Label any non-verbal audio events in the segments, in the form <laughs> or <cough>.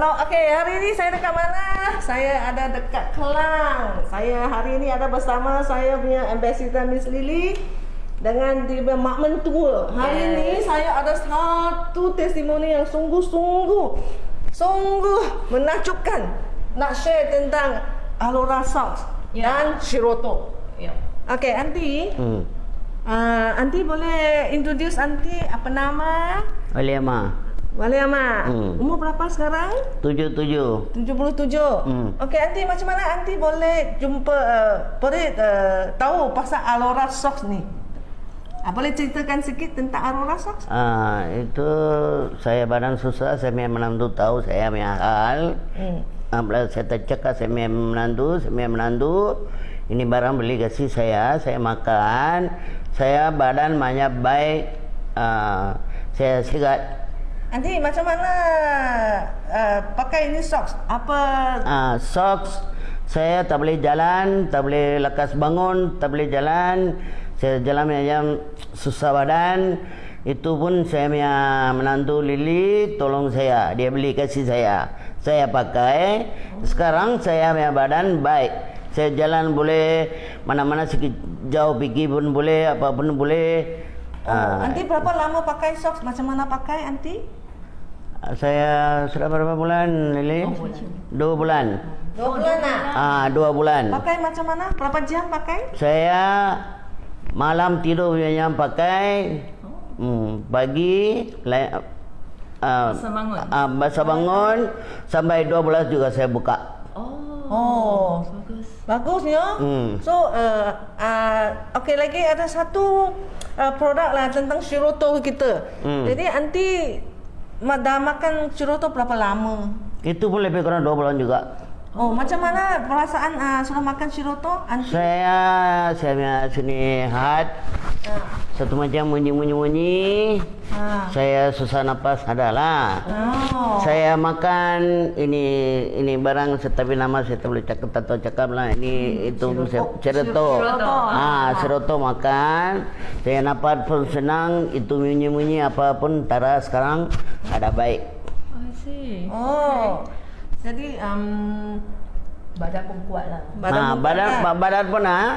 Halo, okey hari ini saya dekat mana? Saya ada dekat Kelang. Saya hari ini ada bersama saya punya ambassador Miss Lily dengan di Mak Mentua. Hari Yes. ini saya ada satu testimoni yang sungguh-sungguh sungguh menakjubkan. Nak share tentang Alora Socks Ya. dan Shiroto. Ya. Okey, Aunty. Hmm. Uh, Aunty boleh introduce Aunty apa nama? Aliama. Waliama. Hmm. Umur berapa sekarang? Tujuh tujuh. 77. Hmm. Okey, Aunty macam mana Aunty boleh jumpa uh, boleh uh, tahu pasal Alora Socks ni? Uh, boleh ceritakan sikit tentang Alora Socks? Ah itu saya badan susah saya memang menantu tahu saya punya hal. Hmm. Ah, bila saya tercakap saya memang menantu, saya memang menantu. Ini barang beli kasih saya, saya makan. Saya badan banyak baik. Ah, saya sihat. Aunty macam mana uh, pakai ini socks? Apa Ah, socks saya tak boleh jalan, tak boleh lekas bangun, tak boleh jalan. Saya jalan macam susah badan. Itu pun saya punya menantu Lili tolong saya. Dia beli kasih saya. Saya pakai. Sekarang saya punya badan baik. Saya jalan boleh mana-mana sikit jauh pergi pun boleh, apa pun boleh. Oh, Ah, Aunty berapa lama pakai socks? Macam mana pakai Aunty? Saya sudah berapa bulan Lili? Dua bulan. Dua bulan lah. Ah, dua bulan. Pakai macam mana? Berapa jam pakai? Saya malam tidur yang pakai hmm, pagi lai- uh, Masa bangun. uh, masa bangun sampai 12 juga saya buka. Oh. Oh, Bagus. bagus ya. Hmm. So, uh, uh, okey lagi ada satu uh, produk lah tentang Shiroto kita. Hmm. Jadi anti dah makan Shiroto berapa lama? Itu pun lebih kurang 2 bulan juga. Oh, macam mana perasaan uh, sudah makan Shiroto? Anti? Saya saya punya sini hat Uh, satu macam munyi-munyi-munyi. uh. Saya susah nafas adalah. Oh. Saya makan ini ini barang tetapi nama saya tak boleh cakap tak tahu cakap lah ini itu saya ceroto. Siroto. Ah, seroto makan. Saya napas pun senang. Itu munyi-munyi apapun tara sekarang ada baik. I see. Oh. Jadi um, Badan pun kuat lah. badan ah, pun badan kuat. ba- badan pun ah.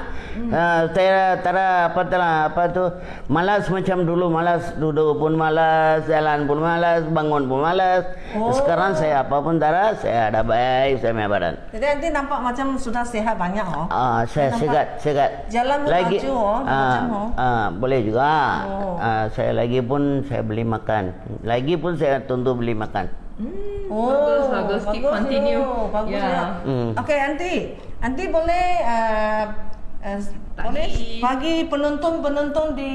ah, saya tara apa tara apa tu malas macam dulu malas duduk pun malas jalan pun malas bangun pun malas Oh. sekarang saya apapun tara saya ada baik saya punya badan Jadi anti nampak macam sudah sehat banyak oh. Ah, saya Nampak segat, segat. jalan pun maju, oh, macam, oh. ah, boleh juga. Oh. Ah, saya lagi pun saya beli makan. Lagi pun saya tentu beli makan. Oh, Bagus, bagus. Keep continue. ya. Bagus Ya. ya. Hmm. Okey, Aunty. Aunty boleh uh, uh, Bagi- boleh bagi penonton-penonton di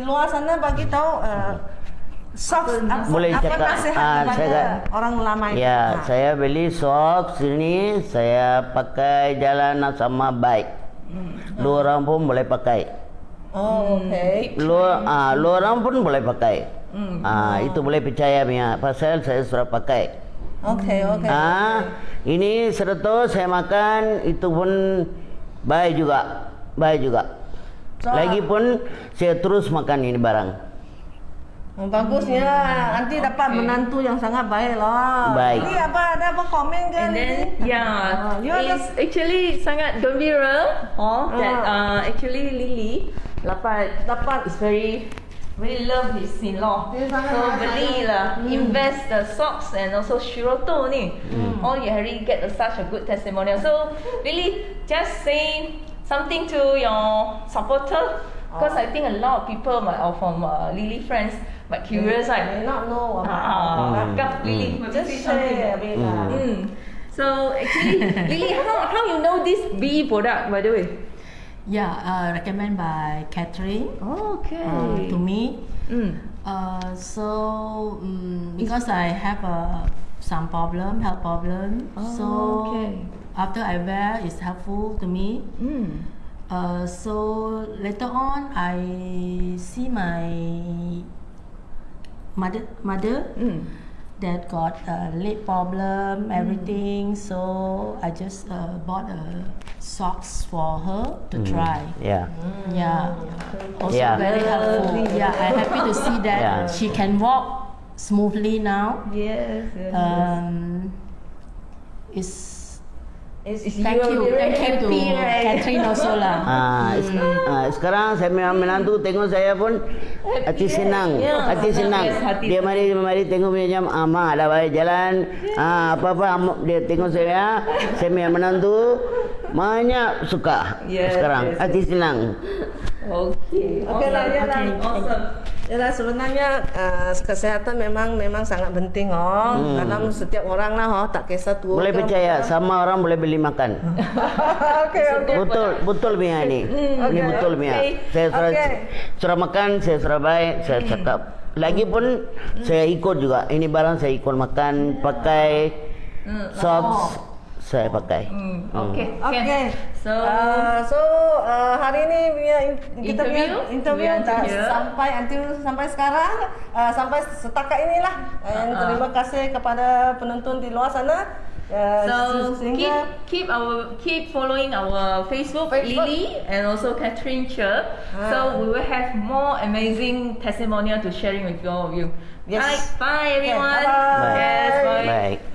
luar sana bagi tahu uh, socks apa, Boleh apa cakap, nasihat ah, saya- orang lama itu? Ya, Ah. saya beli socks ini saya pakai jalan sama baik. Lu orang pun boleh pakai. Oh, okey. Lu ah, lu orang pun boleh pakai. Hmm. Ah, itu boleh percaya punya. Pasal saya sudah pakai. Okey, okey. Ah, ini sereto saya makan itu pun baik juga, baik juga. So, Lagipun saya terus makan ini barang. Oh, bagus ya. Nanti dapat Okay. menantu yang sangat baik lah. Baik. Ini apa ada apa komen ke And then, yeah, Ah, you ada- it's actually sangat gembira. Oh, that uh, actually Lily dapat dapat is very really love his in-law. So sangat belilah, invest the socks and also Shiroto ni. All you already get a, such a good testimonial. So really, just say something to your supporter. Because I think a lot of people might, or from uh, Lily friends but curious, May right? not know about. Ah, Hmm. Kak Lily, maybe Just say something. share a bit lah. Mm. So actually, Lily, how, how you know this bee product by the way? Yeah, uh, recommend by Catherine Okay. uh, to me. Mm. Uh, so um, because I have uh, some problem, health problem, Oh, so okay. after I wear, it's helpful to me. Mm. Uh, so later on, I see my mother mother Mm. That got a leg problem, everything. So I just uh, bought a socks for her to try. Ya. Yeah. Also Yeah. very helpful. Yeah, I'm happy to see that Yeah. she can walk smoothly now. Yes. yes, yes. Um, is It's, it's thank you, you, thank you to happy, right? Catherine also lah. <laughs> Ah, es- ah, sekarang saya punya menantu tengok saya pun hati senang, Yeah. hati senang. Yes, hati Dia mari mari tengok punya jam ama ada baik jalan. Ah, apa apa dia tengok saya, saya punya menantu banyak suka Yes, sekarang yes, hati senang. Okay. Okay lah, ya lah. Awesome. Yalah sebenarnya uh, kesehatan memang memang sangat penting oh Hmm. dalam setiap orang lah oh tak kisah tua. Boleh percaya sama orang boleh beli makan. <laughs> Okey okey. betul betul Mia ini. Ini Okay, betul Mia. okay. Saya sudah Okay. makan, saya sudah baik, saya cakap. Lagipun saya ikut juga. Ini barang saya ikut makan, pakai socks saya pakai. Hmm, okay. Okey. Can. So, Uh, so uh, hari ini punya in, kita punya Interview? interview sampai until sampai sekarang uh, sampai setakat inilah. And Uh-uh. terima kasih kepada penonton di luar sana. Uh, so keep keep our keep following our Facebook, Facebook. Lily and also Catherine Che. Ah. So we will have more amazing testimonial to sharing with all of you. Yes. Right. Bye everyone. bye-bye. Yes. Bye. Baik.